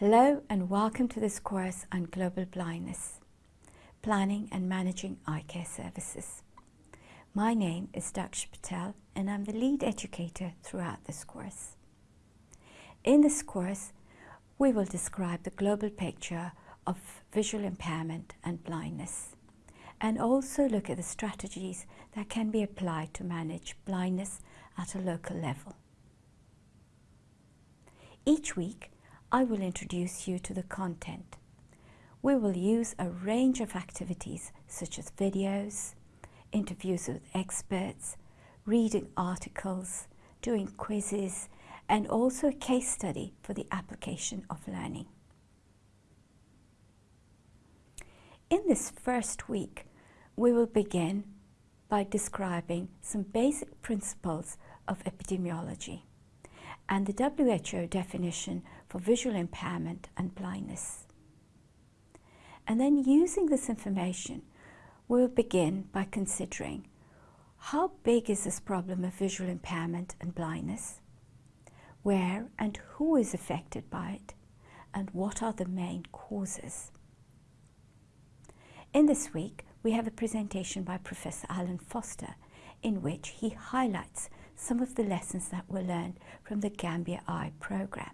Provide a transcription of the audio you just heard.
Hello and welcome to this course on global blindness, planning and managing eye care services. My name is Daksha Patel and I'm the lead educator throughout this course. In this course, we will describe the global picture of visual impairment and blindness and also look at the strategies that can be applied to manage blindness at a local level. Each week, I will introduce you to the content. We will use a range of activities such as videos, interviews with experts, reading articles, doing quizzes, and also a case study for the application of learning. In this first week, we will begin by describing some basic principles of epidemiology and the WHO definition for visual impairment and blindness. And then using this information, we'll begin by considering how big is this problem of visual impairment and blindness? Where and who is affected by it? And what are the main causes? In this week, we have a presentation by Professor Allen Foster in which he highlights some of the lessons that were learned from the Gambia Eye program.